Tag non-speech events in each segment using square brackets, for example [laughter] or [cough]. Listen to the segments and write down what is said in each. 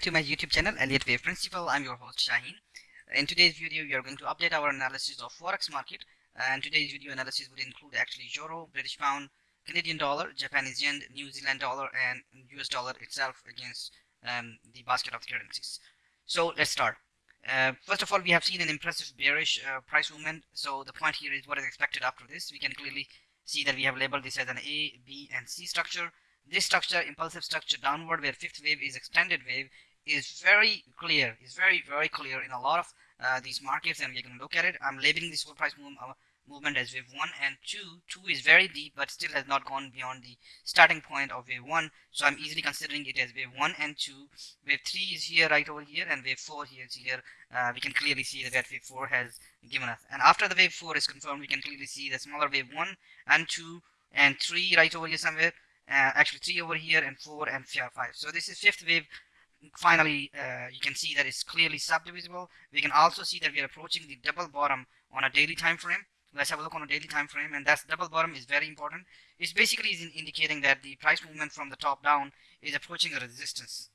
to my YouTube channel Elliott Wave Principle. I'm your host Shaheen. In today's video, we are going to update our analysis of forex market. And today's video analysis would include actually euro, British pound, Canadian dollar, Japanese yen, New Zealand dollar, and US dollar itself against um, the basket of currencies. So let's start. Uh, first of all, we have seen an impressive bearish uh, price movement. So the point here is what is expected after this. We can clearly see that we have labeled this as an A, B, and C structure. This structure, impulsive structure downward where fifth wave is extended wave, is very clear, is very, very clear in a lot of uh, these markets and going to look at it. I'm labeling this whole price move, uh, movement as wave 1 and 2. 2 is very deep but still has not gone beyond the starting point of wave 1. So I'm easily considering it as wave 1 and 2. Wave 3 is here right over here and wave 4 here is here. Uh, we can clearly see that wave 4 has given us. And after the wave 4 is confirmed, we can clearly see the smaller wave 1 and 2 and 3 right over here somewhere. Uh, actually 3 over here and 4 and 5. So this is fifth wave finally uh, you can see that it's clearly subdivisible. We can also see that we are approaching the double bottom on a daily time frame. Let's have a look on a daily time frame and that's double bottom is very important. It's basically is indicating that the price movement from the top down is approaching a resistance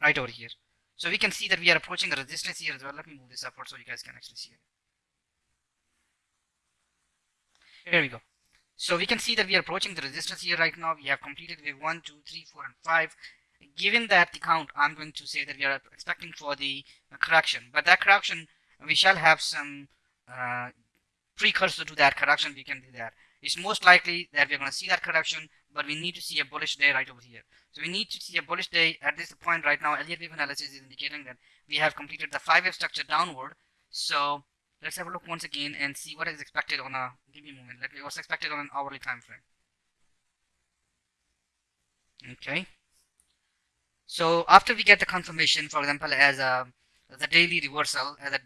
right over here. So we can see that we are approaching a resistance here as well. Let me move this upward so you guys can actually see it. Here we go. So we can see that we are approaching the resistance here right now. We have completed wave 1 2 3 4 and 5 given that the count, I'm going to say that we are expecting for the correction. But that correction, we shall have some uh, precursor to that correction. We can do that. It's most likely that we're going to see that correction, but we need to see a bullish day right over here. So we need to see a bullish day at this point right now. Elliott wave analysis is indicating that we have completed the five-wave structure downward. So let's have a look once again and see what is expected on a moment. Let me what's expected on an hourly time frame. Okay. So after we get the confirmation, for example, as a the daily reversal, as a,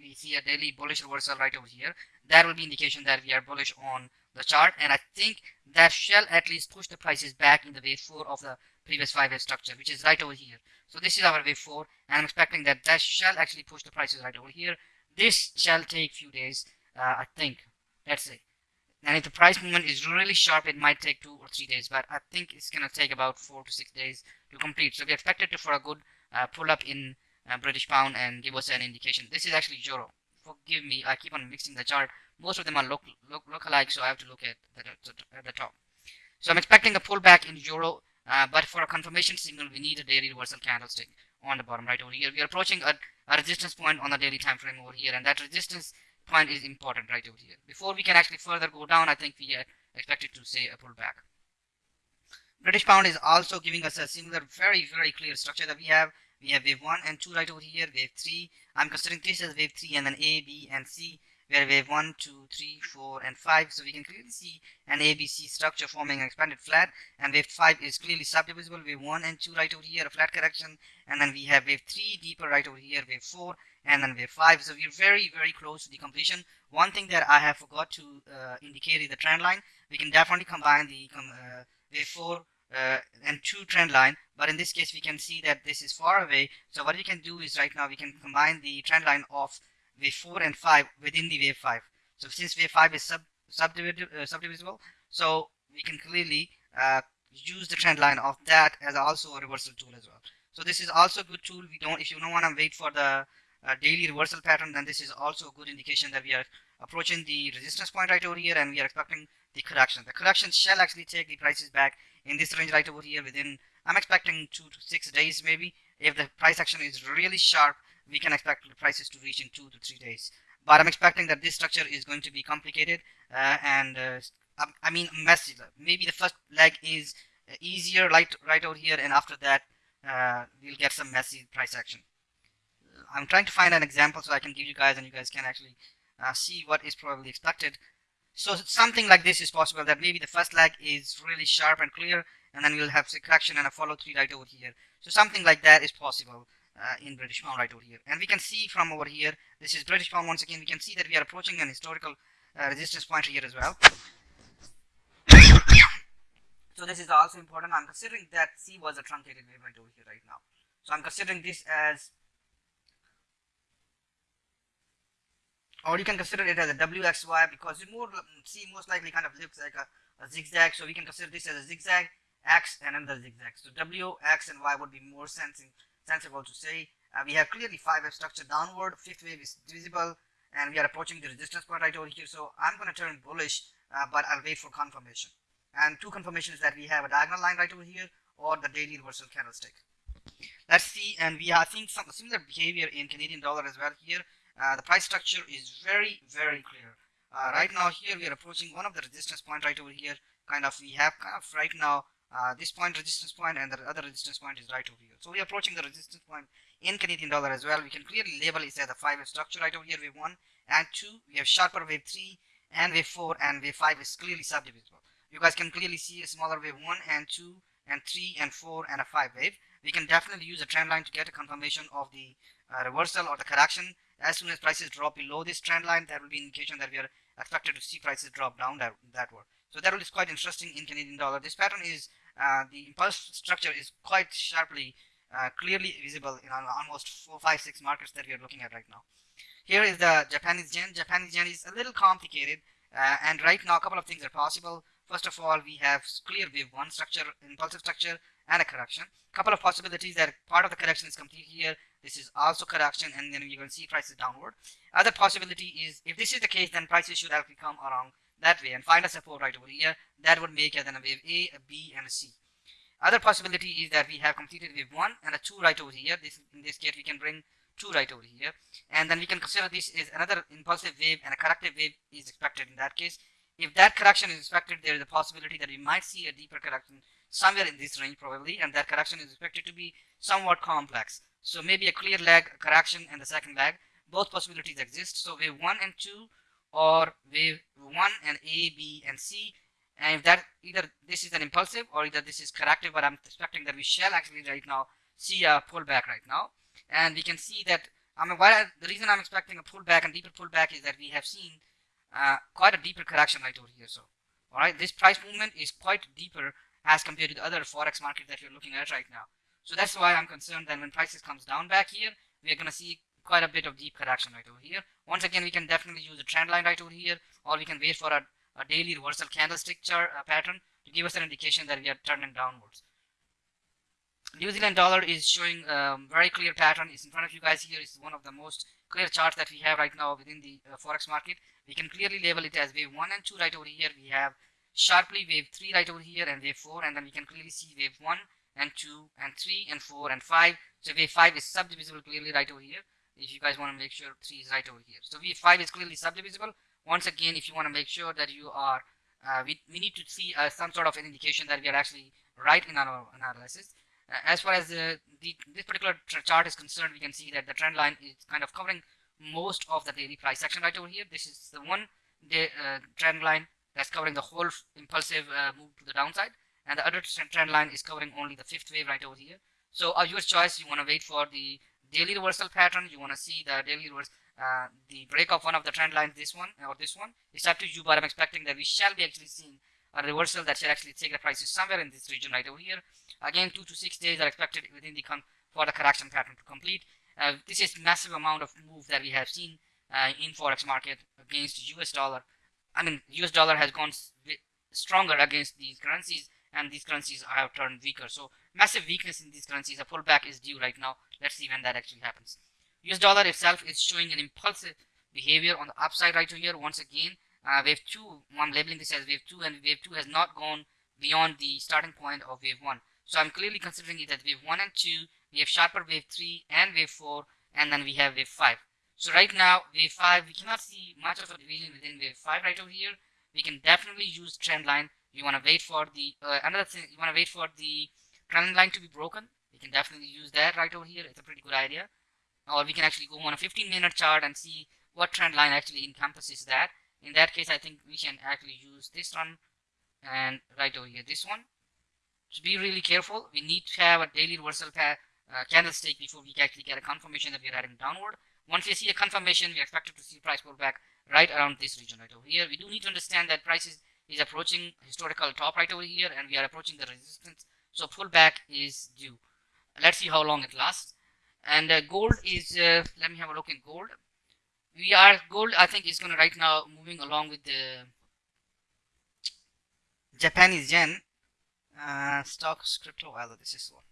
we see a daily bullish reversal right over here, that will be indication that we are bullish on the chart. And I think that shall at least push the prices back in the wave 4 of the previous 5-wave structure, which is right over here. So this is our wave 4, and I'm expecting that that shall actually push the prices right over here. This shall take few days, uh, I think. Let's say and if the price movement is really sharp it might take two or three days but I think it's gonna take about four to six days to complete. So we expect it to for a good uh, pull up in uh, British pound and give us an indication. This is actually euro. Forgive me I keep on mixing the chart. Most of them are look look, look alike so I have to look at the, at the top. So I'm expecting a pullback in euro uh, but for a confirmation signal we need a daily reversal candlestick on the bottom right over here. We are approaching a, a resistance point on the daily time frame over here and that resistance point is important right over here. Before we can actually further go down, I think we are expected to say a pullback. British pound is also giving us a similar, very, very clear structure that we have. We have wave 1 and 2 right over here, wave 3. I'm considering this as wave 3 and then A, B, and C where wave 1, 2, 3, 4, and 5. So we can clearly see an ABC structure forming an expanded flat, and wave 5 is clearly subdivisible. Wave 1 and 2 right over here, a flat correction, and then we have wave 3 deeper right over here, wave 4, and then wave 5. So we're very, very close to the completion. One thing that I have forgot to uh, indicate is the trend line. We can definitely combine the uh, wave 4 uh, and 2 trend line but in this case we can see that this is far away. So what we can do is right now we can combine the trend line of wave 4 and 5 within the wave 5 so since wave 5 is sub subdivisible, uh, subdivisible so we can clearly uh, use the trend line of that as also a reversal tool as well. So this is also a good tool. We don't if you don't want to wait for the daily reversal pattern then this is also a good indication that we are approaching the resistance point right over here and we are expecting the correction the correction shall actually take the prices back in this range right over here within i'm expecting two to six days maybe if the price action is really sharp we can expect the prices to reach in two to three days. But I'm expecting that this structure is going to be complicated uh, and uh, I mean messy. Maybe the first leg is easier right, right over here and after that uh, we'll get some messy price action. I'm trying to find an example so I can give you guys and you guys can actually uh, see what is probably expected. So something like this is possible that maybe the first leg is really sharp and clear and then we'll have a correction and a follow through right over here. So something like that is possible uh, in British pound right over here. And we can see from over here, this is British pound once again, we can see that we are approaching an historical uh, resistance point here as well. [coughs] so this is also important. I'm considering that C was a truncated wave right over here right now. So I'm considering this as or you can consider it as a WXY because it more C most likely kind of looks like a, a, zigzag so we can consider this as a zigzag X and another zigzag so W X and Y would be more sensing sensible to say. Uh, we have clearly five wave structure downward, fifth wave is visible, and we are approaching the resistance point right over here. So I'm going to turn bullish, uh, but I'll wait for confirmation. And two confirmations that we have a diagonal line right over here or the daily reversal candlestick. Let's see, and we are seeing some similar behavior in Canadian dollar as well here. Uh, the price structure is very, very clear. Uh, right now here we are approaching one of the resistance point right over here. Kind of we have kind of right now uh, this point resistance point and the other resistance point is right over here. So we are approaching the resistance point in Canadian dollar as well. We can clearly label it as a five wave structure right over here. Wave one and two. We have sharper wave three and wave four and wave five is clearly subdivisible. You guys can clearly see a smaller wave one and two and three and four and a five wave. We can definitely use a trend line to get a confirmation of the uh, reversal or the correction. As soon as prices drop below this trend line, that will be indication that we are expected to see prices drop down that, that way. So that is quite interesting in Canadian dollar. This pattern is uh, the impulse structure is quite sharply, uh, clearly visible in almost four, five, six markets that we are looking at right now. Here is the Japanese yen. Japanese yen is a little complicated, uh, and right now a couple of things are possible. First of all, we have clear wave one structure, impulsive structure, and a correction. Couple of possibilities that part of the correction is complete here. This is also correction, and then you can see prices downward. Other possibility is if this is the case, then prices should actually come along that way and find a support right over here that would make then a wave A, a B and a C. Other possibility is that we have completed wave 1 and a 2 right over here. This In this case we can bring 2 right over here and then we can consider this is another impulsive wave and a corrective wave is expected in that case. If that correction is expected there is a possibility that we might see a deeper correction somewhere in this range probably and that correction is expected to be somewhat complex. So maybe a clear lag correction and the second lag, both possibilities exist. So wave 1 and 2 or wave 1 and A, B and C and if that either this is an impulsive or either this is corrective but I'm expecting that we shall actually right now see a pullback right now and we can see that I mean why the reason I'm expecting a pullback and deeper pullback is that we have seen uh, quite a deeper correction right over here so all right this price movement is quite deeper as compared to the other forex market that you're looking at right now so that's why I'm concerned that when prices comes down back here we're going to see quite a bit of deep correction right over here. Once again, we can definitely use a trend line right over here, or we can wait for a, a daily reversal candlestick chart uh, pattern to give us an indication that we are turning downwards. New Zealand dollar is showing a um, very clear pattern. It's in front of you guys here. It's one of the most clear charts that we have right now within the uh, forex market. We can clearly label it as wave 1 and 2 right over here. We have sharply wave 3 right over here and wave 4 and then we can clearly see wave 1 and 2 and 3 and 4 and 5. So wave 5 is subdivisible clearly right over here if you guys want to make sure 3 is right over here. So wave 5 is clearly subdivisible. Once again, if you want to make sure that you are, uh, we, we need to see uh, some sort of an indication that we are actually right in our analysis. Uh, as far as the, the, this particular chart is concerned, we can see that the trend line is kind of covering most of the daily price section right over here. This is the one day, uh, trend line that's covering the whole impulsive uh, move to the downside. And the other trend line is covering only the fifth wave right over here. So uh, your choice, you want to wait for the daily reversal pattern. You want to see the daily reverse uh, the break of one of the trend lines this one or this one. It's up to you but i'm expecting that we shall be actually seeing a reversal that shall actually take the prices somewhere in this region right over here. Again two to six days are expected within the con for the correction pattern to complete. Uh, this is massive amount of move that we have seen uh, in forex market against us dollar i mean us dollar has gone stronger against these currencies and these currencies have turned weaker so massive weakness in these currencies a pullback is due right now Let's see when that actually happens. US dollar itself is showing an impulsive behavior on the upside right here. Once again, uh, wave 2, I'm labeling this as wave 2 and wave 2 has not gone beyond the starting point of wave 1. So I'm clearly considering it as wave 1 and 2, we have sharper wave 3 and wave 4 and then we have wave 5. So right now, wave 5, we cannot see much of a division within wave 5 right over here. We can definitely use trend line. You want to wait for the, uh, another thing, you want to wait for the trend line to be broken. We can definitely use that right over here. It's a pretty good idea. Or we can actually go on a 15 minute chart and see what trend line actually encompasses that. In that case I think we can actually use this one and right over here this one. So be really careful. We need to have a daily reversal uh, candlestick before we can actually get a confirmation that we are heading downward once we see a confirmation we expect to see price pullback right around this region right over here. We do need to understand that prices is approaching historical top right over here and we are approaching the resistance. So pullback is due. Let's see how long it lasts. And uh, gold is uh, let me have a look in gold. We are gold i think is going to right now moving along with the japanese yen. Uh, stocks crypto. Well this is one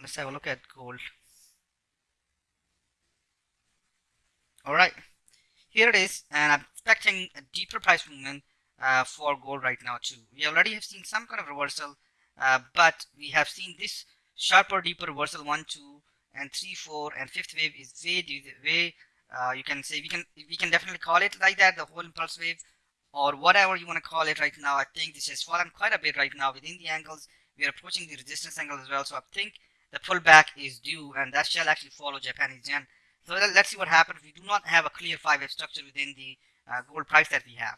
let's have a look at gold all right here it is and i'm expecting a deeper price movement uh, for gold right now too. We already have seen some kind of reversal uh, but we have seen this sharper deeper reversal one two and three four and fifth wave is way way uh, you can say we can we can definitely call it like that the whole impulse wave or whatever you want to call it right now. I think this has fallen quite a bit right now within the angles. We are approaching the resistance angle as well so I think the pullback is due and that shall actually follow Japanese yen so let's see what happens we do not have a clear five wave structure within the uh, gold price that we have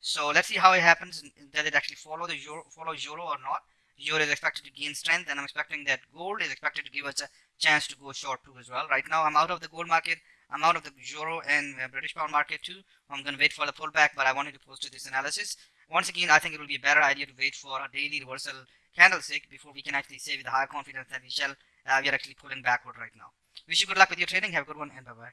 so let's see how it happens does it actually follow the euro follow euro or not euro is expected to gain strength and I'm expecting that gold is expected to give us a chance to go short too as well right now I'm out of the gold market I'm out of the euro and uh, British pound market too. I'm going to wait for the pullback, but I wanted to post this analysis. Once again, I think it will be a better idea to wait for a daily reversal candlestick before we can actually say with high confidence that we shall uh, we are actually pulling backward right now. Wish you good luck with your training. Have a good one and bye bye.